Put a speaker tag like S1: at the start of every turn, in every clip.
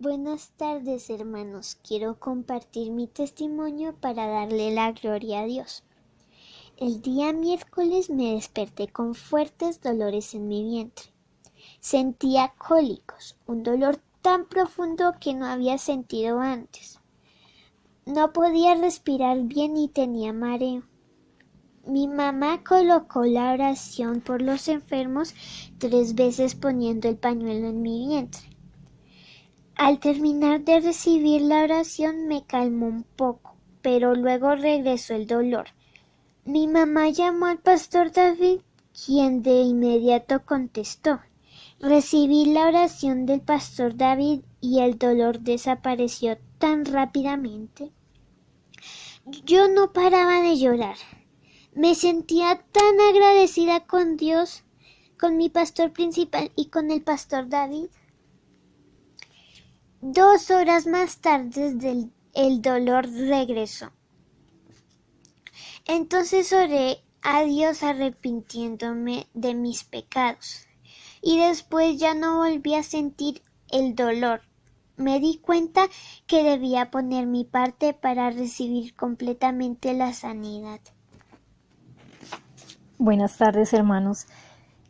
S1: Buenas tardes hermanos, quiero compartir mi testimonio para darle la gloria a Dios. El día miércoles me desperté con fuertes dolores en mi vientre. Sentía cólicos, un dolor tan profundo que no había sentido antes. No podía respirar bien y tenía mareo. Mi mamá colocó la oración por los enfermos tres veces poniendo el pañuelo en mi vientre. Al terminar de recibir la oración me calmó un poco, pero luego regresó el dolor. Mi mamá llamó al pastor David, quien de inmediato contestó. Recibí la oración del pastor David y el dolor desapareció tan rápidamente. Yo no paraba de llorar. Me sentía tan agradecida con Dios, con mi pastor principal y con el pastor David. Dos horas más tarde el dolor regresó. Entonces oré a Dios arrepintiéndome de mis pecados. Y después ya no volví a sentir el dolor. Me di cuenta que debía poner mi parte para recibir completamente la sanidad.
S2: Buenas tardes, hermanos.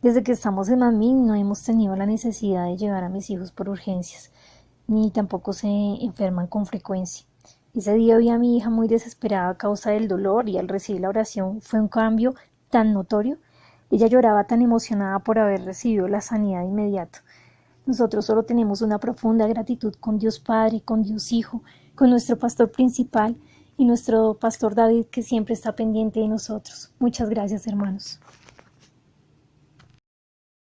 S2: Desde que estamos en Mamín no hemos tenido la necesidad de llevar a mis hijos por urgencias ni tampoco se enferman con frecuencia. Ese día vi a mi hija muy desesperada a causa del dolor y al recibir la oración fue un cambio tan notorio. Ella lloraba tan emocionada por haber recibido la sanidad inmediata. Nosotros solo tenemos una profunda gratitud con Dios Padre, con Dios Hijo, con nuestro pastor principal y nuestro pastor David que siempre está pendiente de nosotros. Muchas gracias, hermanos.